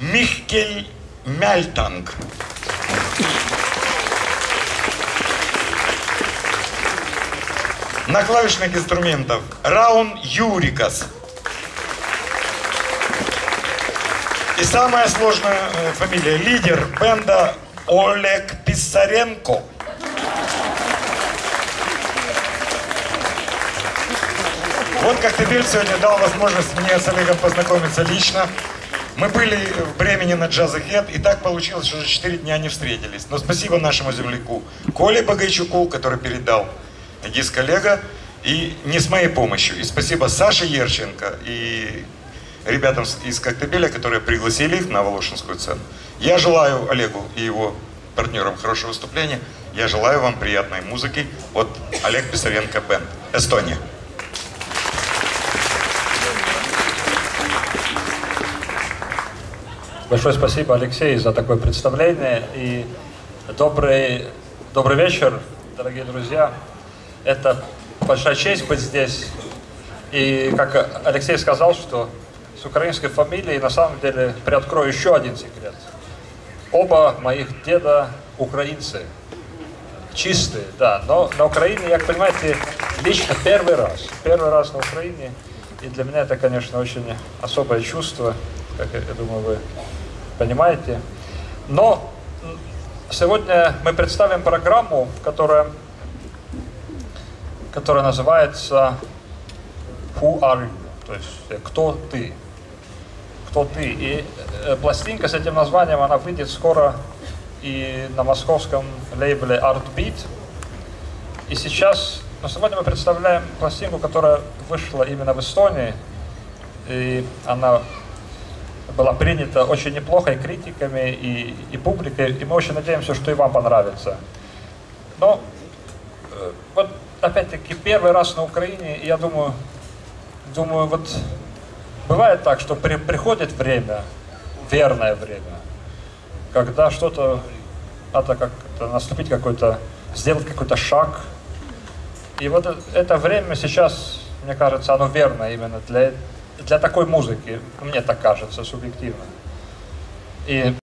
Михкель Мяльтанг. На клавишных инструментах Раун Юрикас. И самая сложная э, фамилия. Лидер бенда Олег Писаренко. Вот Коктебель сегодня дал возможность мне с Олегом познакомиться лично. Мы были в Бремени на Джазахет, и так получилось, что уже 4 дня не встретились. Но спасибо нашему земляку Коле Богайчуку, который передал диск Олега, и не с моей помощью. И спасибо Саше Ерченко и ребятам из Коктебеля, которые пригласили их на Волошинскую сцену. Я желаю Олегу и его партнерам хорошего выступления. Я желаю вам приятной музыки от Олег Писаренко Бенд. Эстония. Большое спасибо, Алексей, за такое представление. И добрый, добрый вечер, дорогие друзья. Это большая честь быть здесь. И как Алексей сказал, что с украинской фамилией на самом деле приоткрою еще один секрет. Оба моих деда украинцы. Чистые, да. Но на Украине, я, понимаете, лично первый раз. Первый раз на Украине. И для меня это, конечно, очень особое чувство, как я думаю, вы понимаете. Но сегодня мы представим программу, которая, которая называется Who are you? То есть э, кто ты? Кто ты? И э, пластинка с этим названием, она выйдет скоро и на московском лейбле Artbeat. И сейчас, но сегодня мы представляем пластинку, которая вышла именно в Эстонии. И она была принята очень неплохо и критиками, и, и публикой, и мы очень надеемся, что и вам понравится. Но э, вот опять-таки первый раз на Украине, я думаю, думаю, вот бывает так, что при, приходит время, верное время, когда что-то надо как-то наступить какой-то, сделать какой-то шаг. И вот это время сейчас, мне кажется, оно верно именно для для такой музыки, мне так кажется, субъективно. И